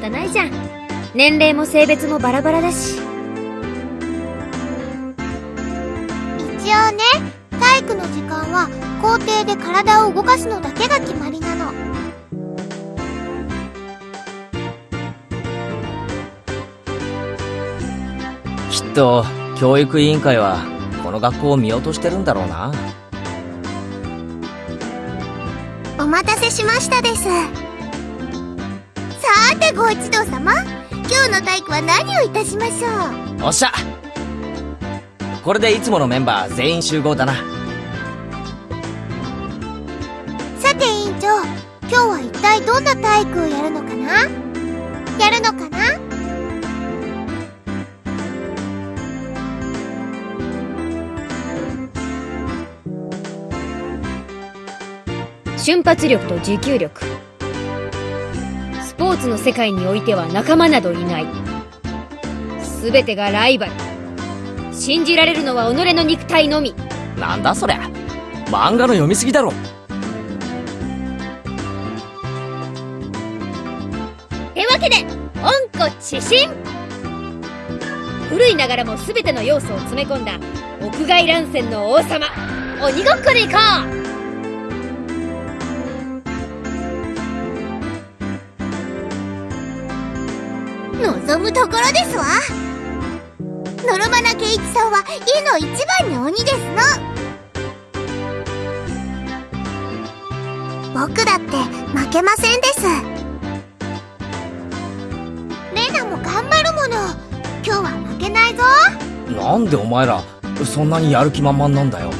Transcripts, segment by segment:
方ないじゃん。年齢も性別もバラバラだし。一応ね体育の時間は校庭で体を動かすのだけが決まりなの。きっと教育委員会はこの学校を見落としてるんだろうな。お待たせしましたですさーてご一同様今日の体育は何をいたしましょう？おっしゃ。これでいつものメンバー全員集合だな。さて委員長今日は一体どんな体育をやるのかな？やるのかな？瞬発力と持久力スポーツの世界においては仲間などいない。全てがライバル。信じられるのは己の肉体のみ。なんだそりゃ。漫画の読みすぎだろ。てわけで温故知新。古いながらも全ての要素を詰め込んだ屋外乱戦の王様鬼ごっこで行こう望むところですわ。ノロマナケイチさんは家の一番の鬼ですの。僕だって負けませんです。レナも頑張るもの。今日は負けないぞ。なんでお前らそんなにやる気満々なんだよ。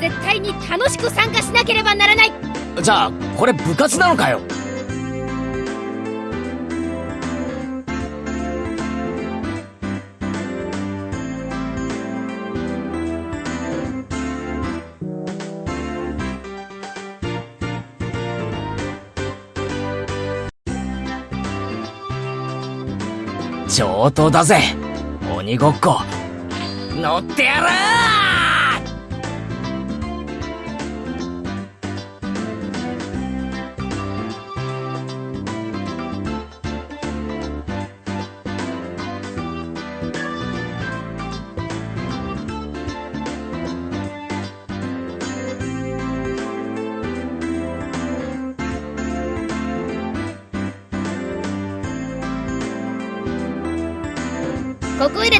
絶対に楽しく参加しなければならない。じゃあこれ部活なのかよ。上等だぜ。鬼ごっこ。乗ってやるこ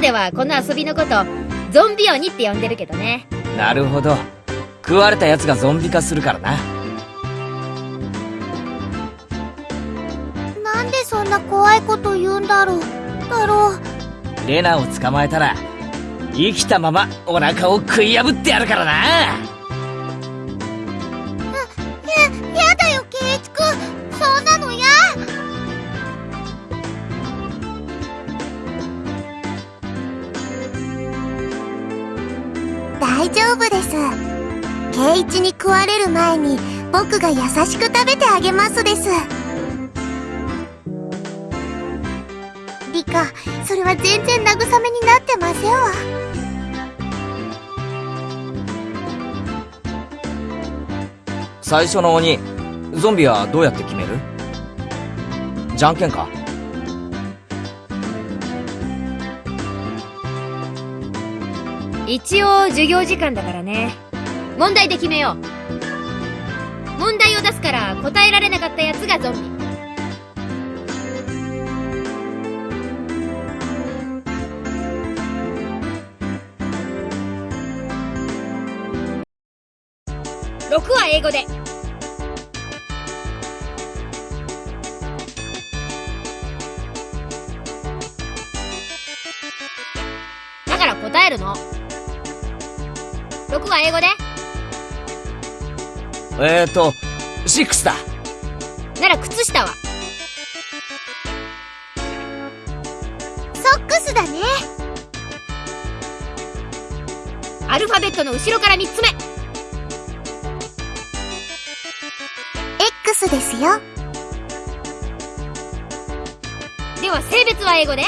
ではこの遊びのことゾンビ鬼って呼んでるけどね。なるほど。食われた奴がゾンビ化するからな。なんでそんな怖いこと言うんだろうだろうレナを捕まえたら生きたままお腹を食い破ってやるからな大丈夫です。ケイチに食われる前に僕が優しく食べてあげますです。リカそれは全然慰めになってませんわ。最初の鬼ゾンビはどうやって決める？じゃんけんか？一応授業時間だからね。問題で決めよう。問題を出すから答えられなかったやつがゾンビ。6は英語で。英語で？えーと6だ。なら靴下は？ソックスだね。アルファベットの後ろから3つ目。X ですよ。では性別は英語で？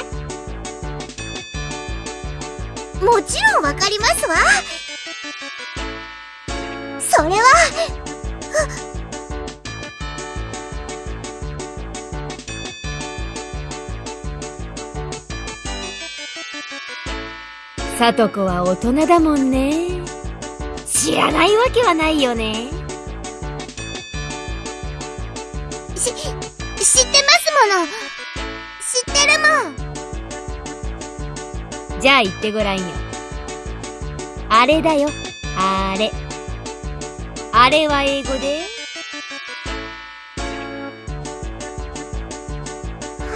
もちろんわかりますわそそれは。さとこは大人だもんね。知らないわけはないよね。し知ってますもの。知ってるもん。じゃあ言ってごらんよ。あれだよ。あれあれは英語で？は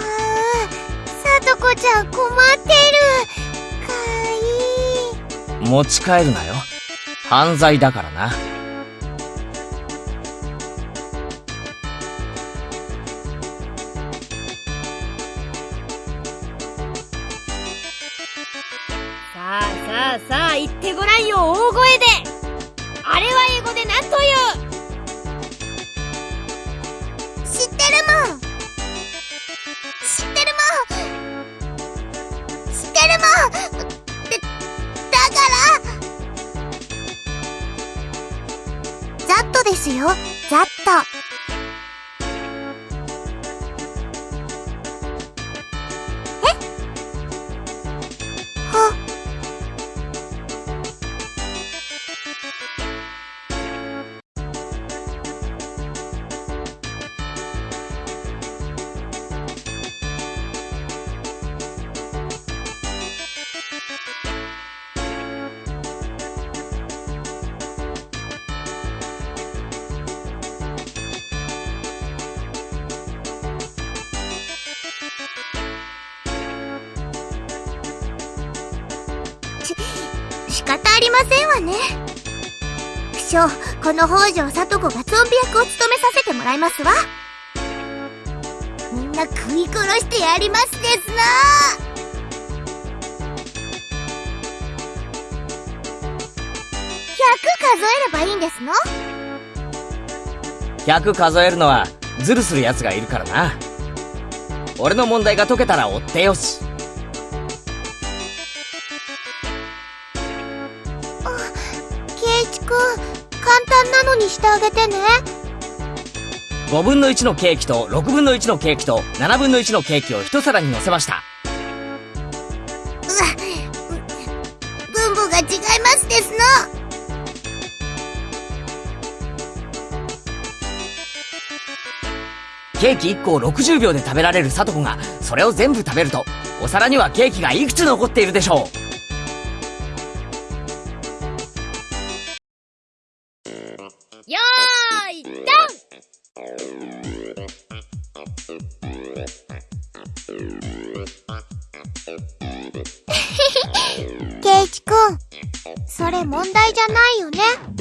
あさとこちゃん困ってるかわいい持ち帰るなよ。犯罪だからな。この北条聡子がゾンビ役を務めさせてもらいますわみんな食い殺してやりますですな100数えればいいんですの？100数えるのはズルする奴がいるからな。俺の問題が解けたら追ってよし。にしてあげてね。5分の1のケーキと6分の1のケーキと7分の1のケーキを一皿に乗せました。うわ分母が違いますですの。ケーキ1個を60秒で食べられるサトコが、それを全部食べると、お皿にはケーキがいくつ残っているでしょよそれ問題じゃないよね。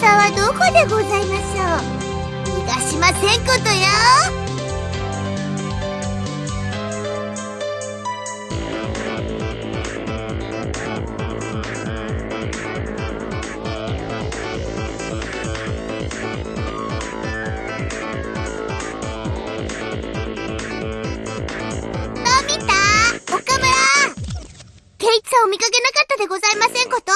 さんはどこでございましょう？逃がしません。ことよのび太岡村。圭一さんを見かけなかったでございませんこと？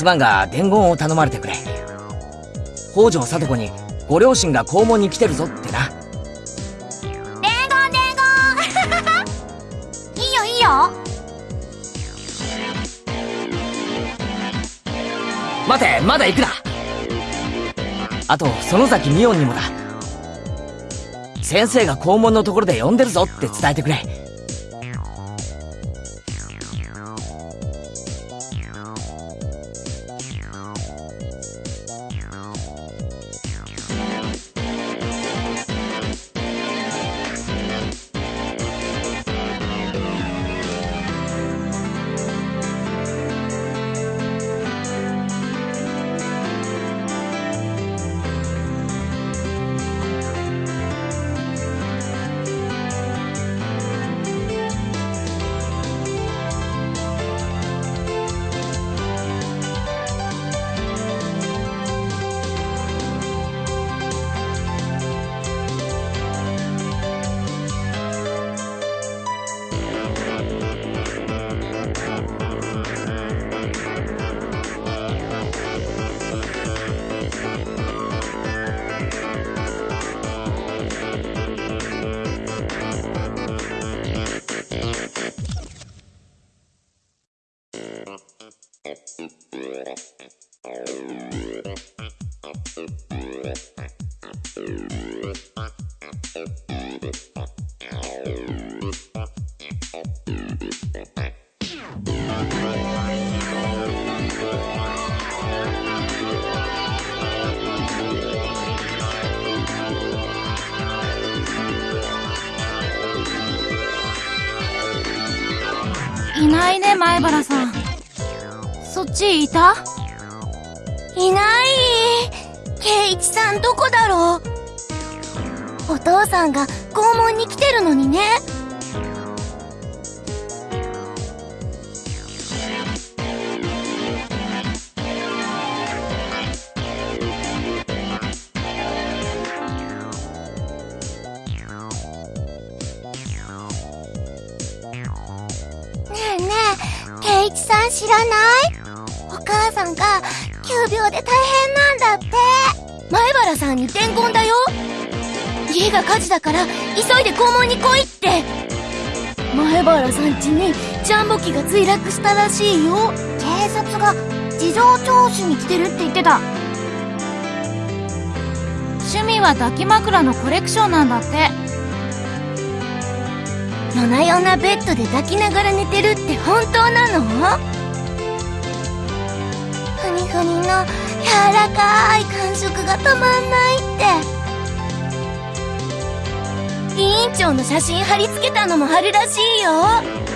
すまんが伝言を頼まれてくれ。北条聡子にご両親が校門に来てるぞってな。伝言伝言。いいよいいよ。待てまだ行くな。あと園崎美音にもだ。先生が校門のところで呼んでるぞって伝えてくれいないね前原さん。そっちいた？いない。圭一さんどこだろう？お父さんが校門に来てるのにね。らない？お母さんが急病で大変なんだって。前原さんに伝言だよ。家が火事だから急いで校門に来いって。前原さん家にジャンボ機が墜落したらしいよ。警察が事情聴取に来てるって言ってた。趣味は抱き枕のコレクションなんだって。夜な夜なベッドで抱きながら寝てるって本当なの？ふにふにの柔らかい感触が止まんないって。委員長の写真貼り付けたのもあるらしいよ。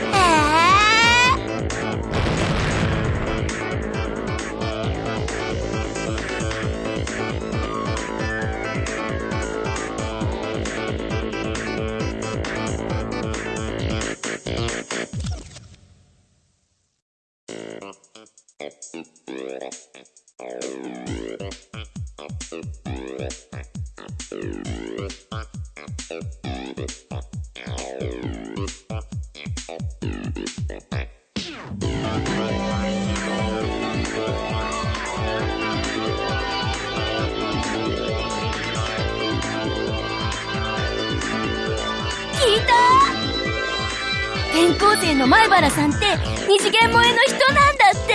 原さんって二次元萌えの人なんだって。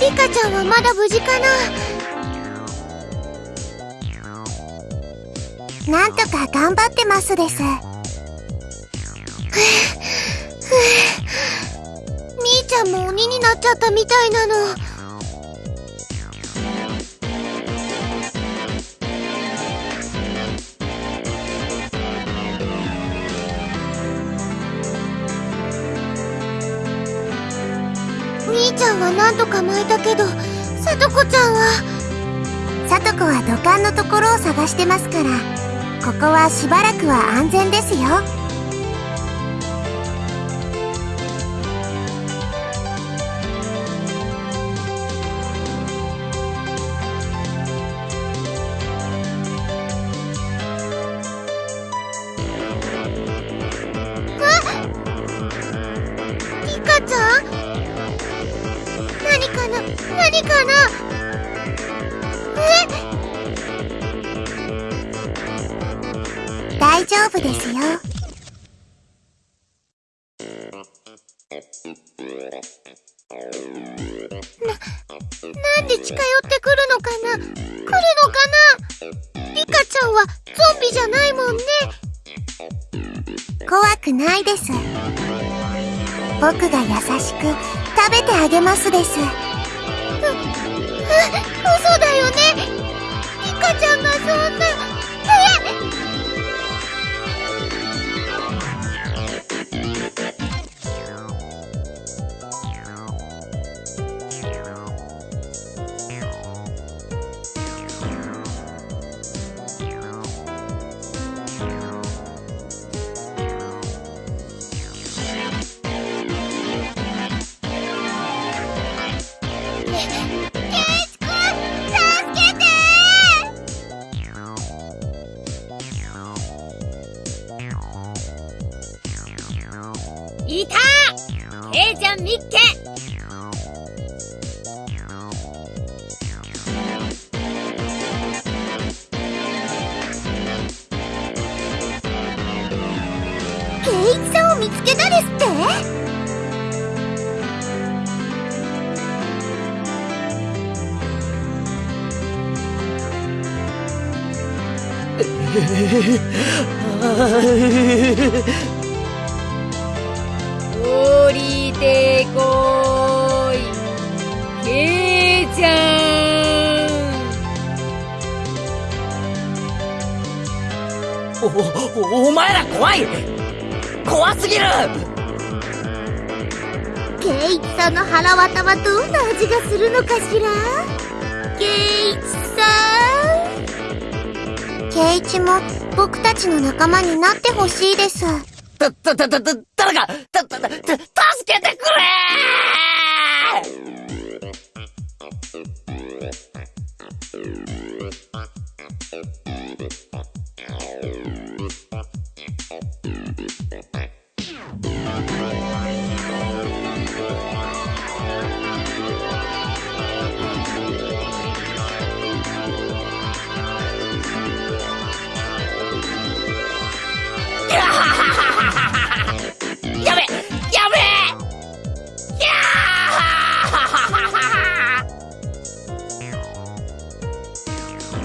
リカちゃんはまだ無事かな？なんとか頑張ってますです。みーちゃんも鬼になっちゃったみたいなの。みーちゃんは何とか巻いたけど、さとこちゃんは。さとこは土管のところを探してますから、ここはしばらくは安全ですよ。怖くないです。僕が優しく食べてあげますです。う、う、嘘だよね。リカちゃんがそんな、えお、お、お前ら怖い。怖すぎる。ケイチさんの腹渡はどんな味がするのかしら？ケイチさん。ケイチも僕たちの仲間になってほしいです。た、た、た、た、た、誰か、た、た、た、助けてくれ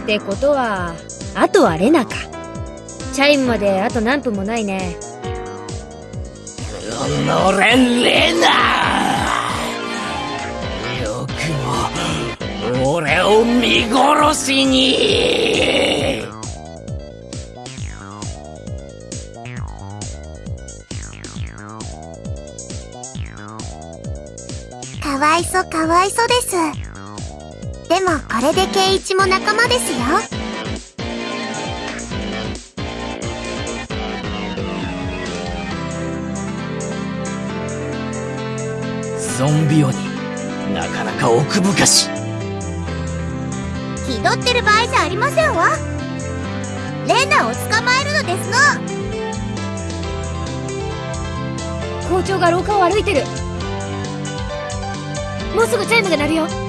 ってことはあとはレナか。チャイムまであと何分もないね。のれレナよくも俺を見殺しに。かわいそかわいそですでもこれでケイイチも仲間ですよ。ゾンビ鬼なかなか奥深し。気取ってる場合じゃありませんわ。レナを捕まえるのですの。校長が廊下を歩いてる。もうすぐチャイムが鳴るよ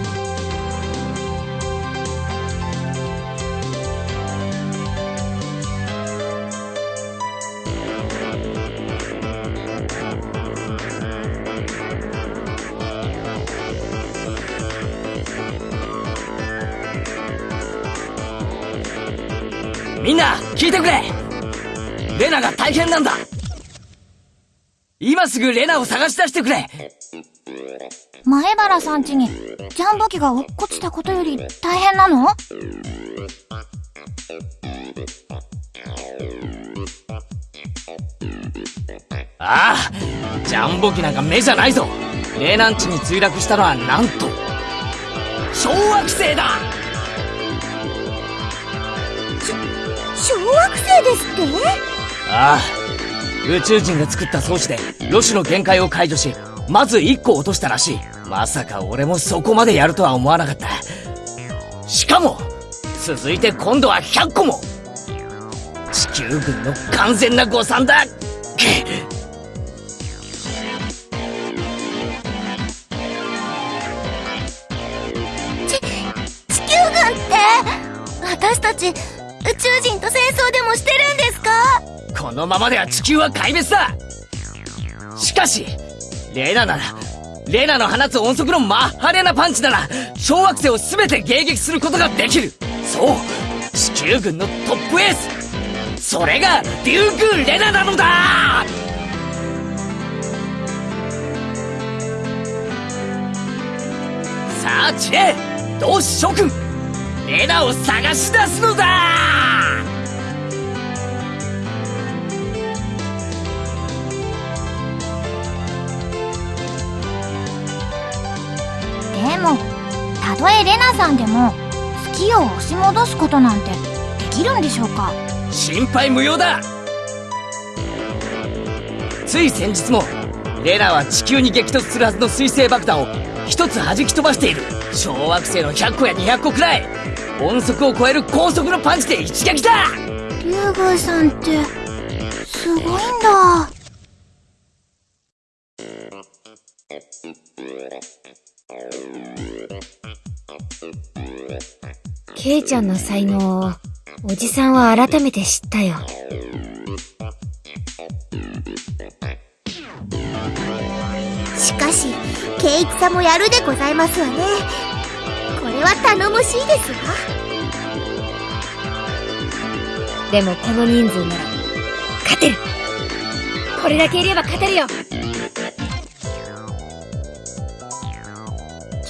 いてくれ。レナが大変なんだ。今すぐレナを探し出してくれ。前原さん家にジャンボ機が落っこちたことより大変なの？ああジャンボ機なんか目じゃないぞ。レナン地に墜落したのはなんと小惑星だ小惑星ですって？ああ宇宙人が作った装置でロシュの限界を解除しまず1個落としたらしい。まさか俺もそこまでやるとは思わなかった。しかも続いて今度は100個も。地球軍の完全な誤算だ。地球軍って私たち宇宙人と戦争でもしてるんですか？このままでは地球は壊滅だ。しかしレナならレナの放つ音速のマッハレナパンチなら小惑星を全て迎撃することができる。そう地球軍のトップエース。それがデューク・レナなのだ！さあチレ同志諸君レナを探し出すのだ！とえレナさんでも月を押し戻すことなんてできるんでしょうか？心配無用だ。つい先日もレナは地球に激突するはずの水星爆弾を一つ弾き飛ばしている。小惑星の100個や200個くらい。音速を超える高速のパンチで一撃だ竜宮さんってすごいんだケイちゃんの才能をおじさんは改めて知ったよ。しかし圭一さんもやるでございますわね。これは頼もしいですわ。でもこの人数なら勝てる。これだけいれば勝てるよ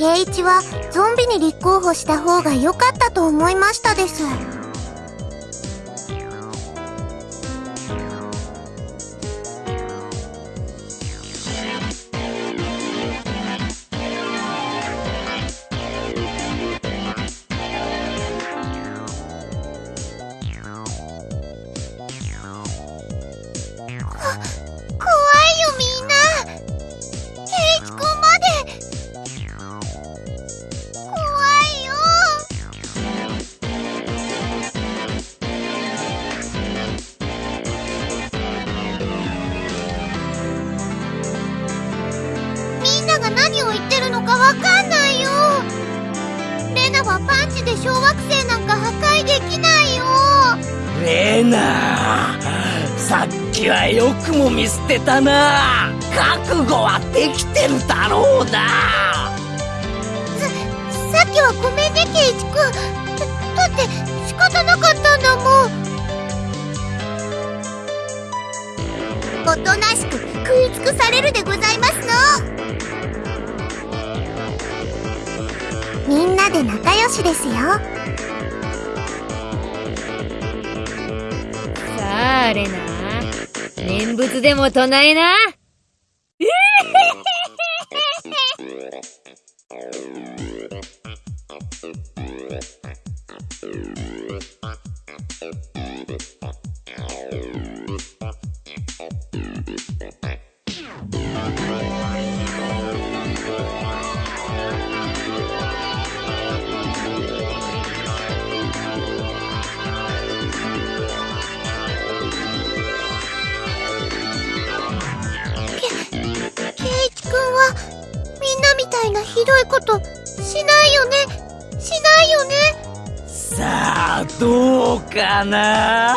圭一はゾンビに立候補した方が良かったと思いましたです。てたな。覚悟はできてるだろうな。さっきはごめんねケイチくんだだって仕方なかったんだもん。おとなしく食い尽くされるでございますの。みんなで仲良しですよ。さあレナ念仏でも唱えな。かな。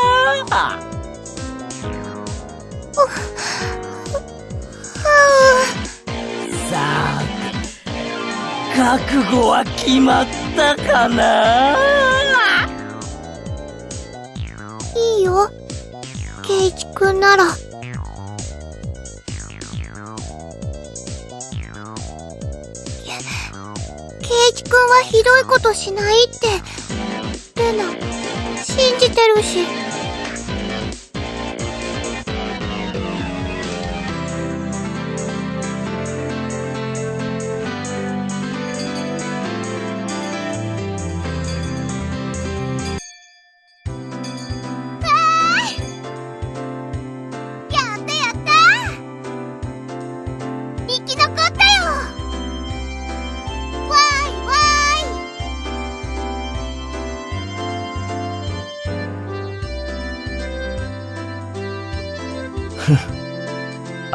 さあ覚悟は決まったかな。いいよ。くんなら。圭一くんはひどいことしないって。信じ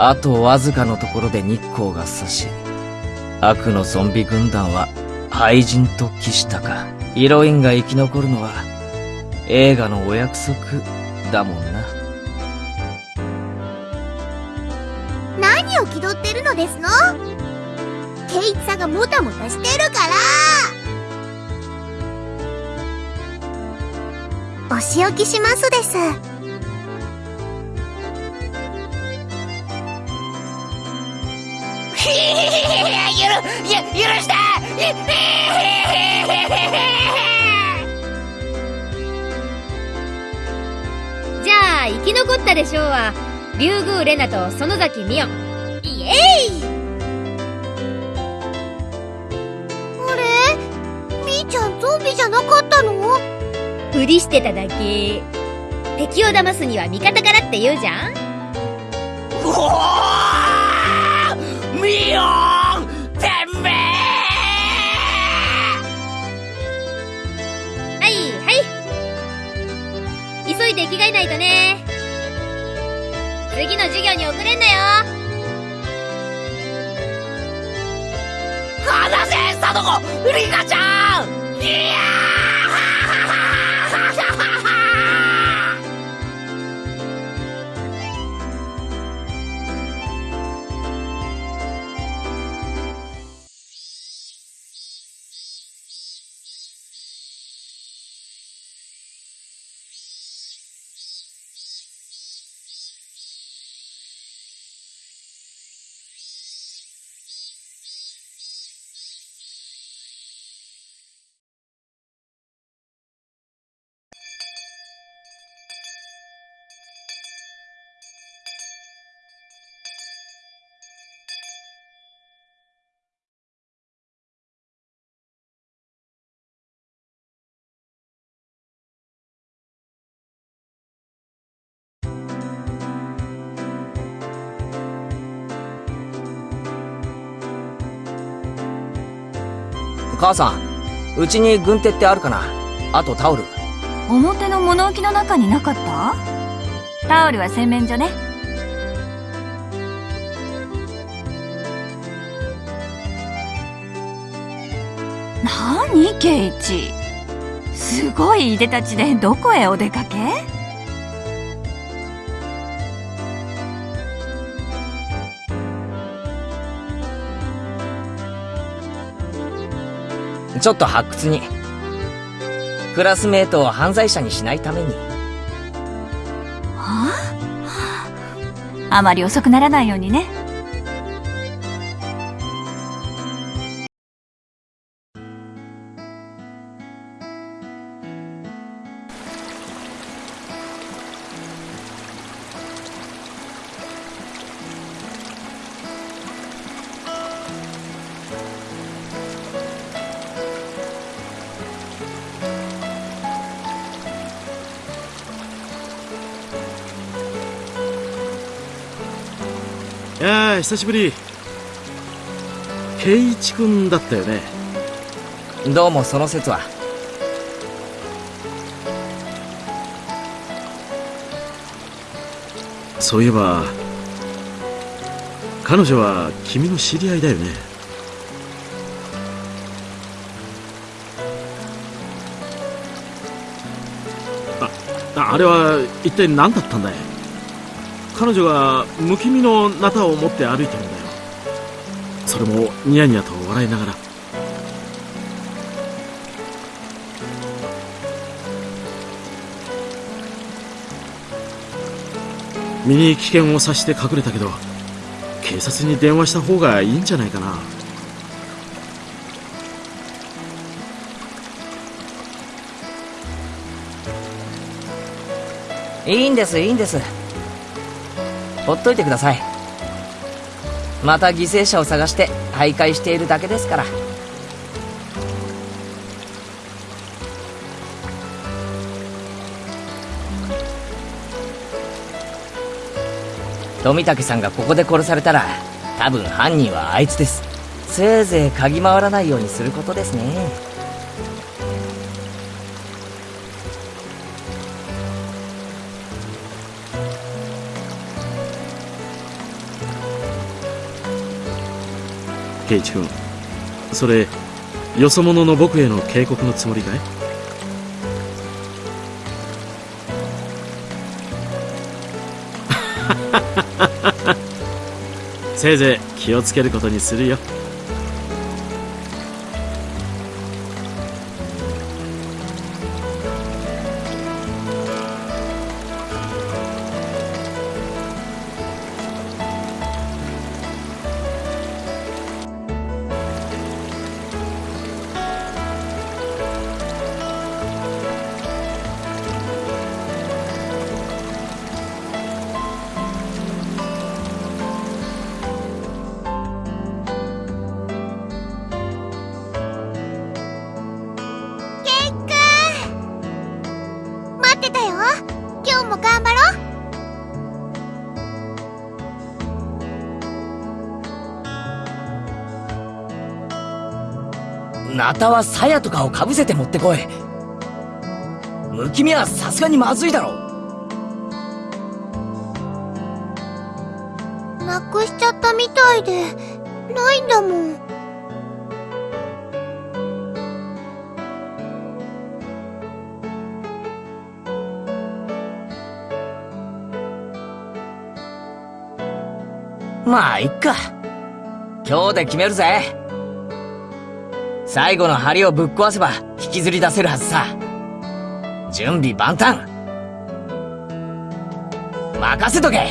あとわずかのところで日光が差し、悪のゾンビ軍団は廃人と帰したか。ヒロインが生き残るのは映画のお約束だもんな。何を気取ってるのですの？ケイチさんがもたもたしてるからお仕置きしますですゆ、許してじゃあ、生き残ったでしょうは、竜宮レナと園崎美音。イエーイ。あれ？みーちゃんゾンビじゃなかったの？ふりしてただけ。敵を騙すには味方からって言うじゃん。うおーミオンてめはい、はい。急いで着替えないとね。次の授業に遅れんなよ。離せサトコリカちゃんいやー母さん、うちに軍手ってあるかな？あとタオル。表の物置の中になかった？タオルは洗面所ね。なにケイチ。すごいいでたちでどこへお出かけ？ちょっと発掘に。クラスメートを犯罪者にしないために。はあ？あまり遅くならないようにね。久しぶり。圭一君だったよね。どうもその説は。そういえば彼女は君の知り合いだよね。ああれは一体何だったんだい？彼女がむきみのナタを持って歩いてるんだよ。それもニヤニヤと笑いながら。身に危険を察して隠れたけど警察に電話した方がいいんじゃないかな「いいんですいいんです。ほっといてください。また犠牲者を探して徘徊しているだけですから。富武さんがここで殺されたら多分犯人はあいつです。せいぜい嗅ぎ回らないようにすることですね。圭一君それよそ者の僕への警告のつもりかい？せいぜい気をつけることにするよ。ナタは鞘とかをかぶせて持ってこい。むきみはさすがにまずいだろなくしちゃったみたいでないんだもん。まあいっか。今日で決めるぜ最後の針をぶっ壊せば引きずり出せるはずさ。準備万端。任せとけ。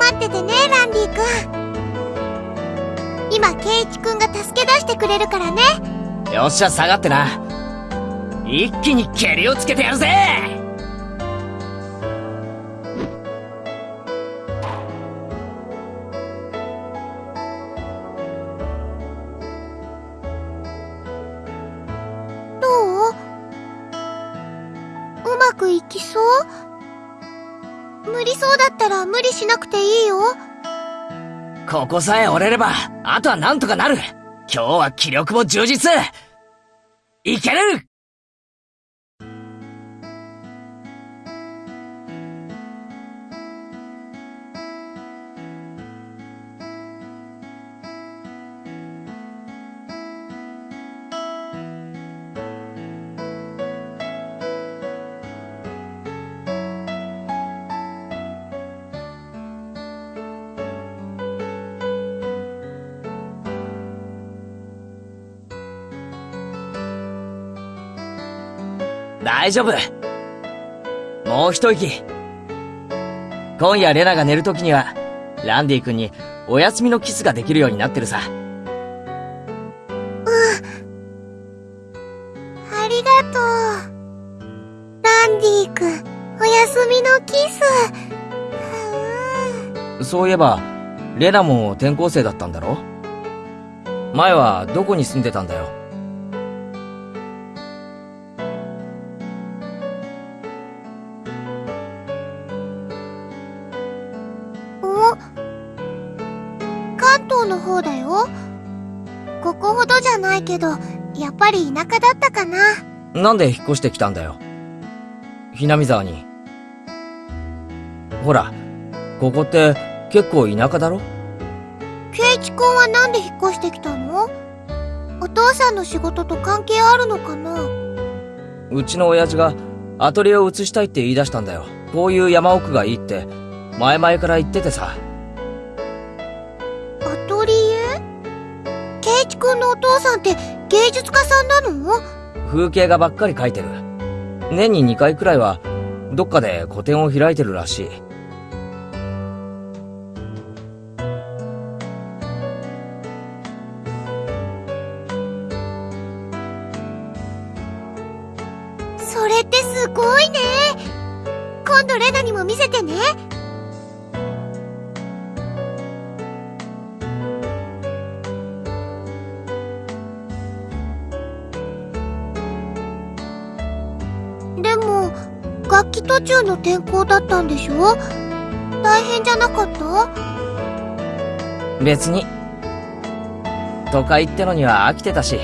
待っててねランディ君。今ケイチ君が助け出してくれるからね。よっしゃ下がってな一気に蹴りをつけてやるぜ！どう？うまくいきそう？無理そうだったら無理しなくていいよ。ここさえ折れればあとはなんとかなる。今日は気力も充実。いける大丈夫。もう一息。今夜レナが寝る時にはランディ君にお休みのキスができるようになってるさ。ありがとう。ランディ君お休みのキス。うんそういえばレナも転校生だったんだろ？前はどこに住んでたんだよ？ぱり田舎だったかな。なんで引っ越してきたんだよ。ひなみ沢に。ほらここって結構田舎だろ？ケイチ君はなんで引っ越してきたの？お父さんの仕事と関係あるのかな？うちの親父がアトリエを移したいって言い出したんだよ。こういう山奥がいいって前々から言っててさ風景画ばっかり描いてる年に2回くらいはどっかで個展を開いてるらしい。それってすごいね。今度レナにも見せてね。途中の転校だったんでしょ？大変じゃなかった？別に。都会ってのには飽きてたし。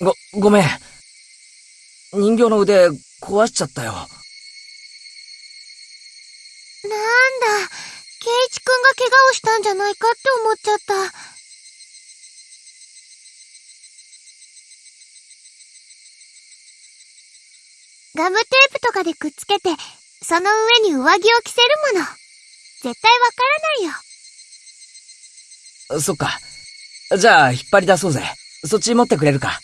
ご、ごめん。人形の腕壊しちゃったよ。なんだ、ケイチくんが怪我をしたんじゃないかって思っちゃった。ガムテープとかでくっつけて、その上に上着を着せるもの。絶対わからないよ。そっか。じゃあ、引っ張り出そうぜ。そっち持ってくれるか。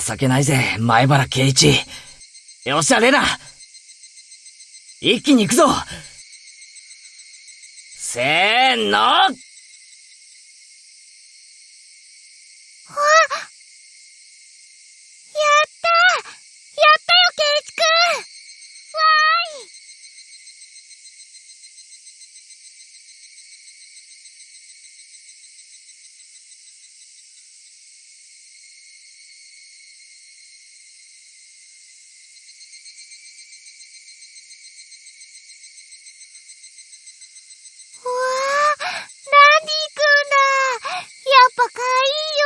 情けないぜ、前原圭一。よっしゃ、レナ。一気に行くぞ。せーのやったやったよ、ケイチくんわーいうわー、ランディくんだやっぱかわいい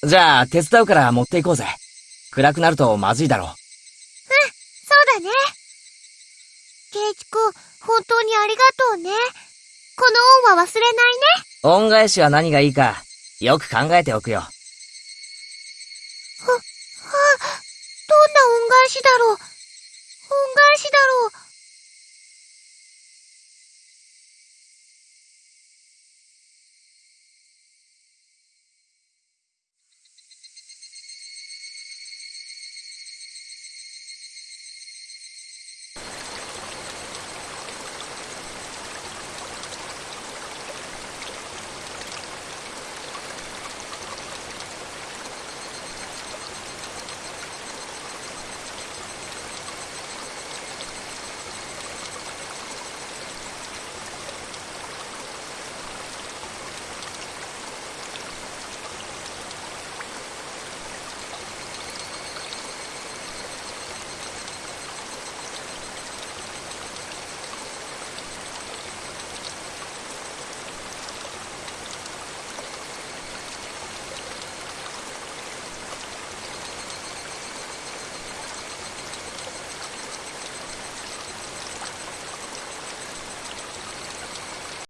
よじゃあ、手伝うから持っていこうぜ。暗くなるとまずいだろう。そうだね。ケイチくん、本当にありがとうね。この恩は忘れないね。恩返しは何がいいか、よく考えておくよ。は、は、どんな恩返しだろう。恩返しだろう。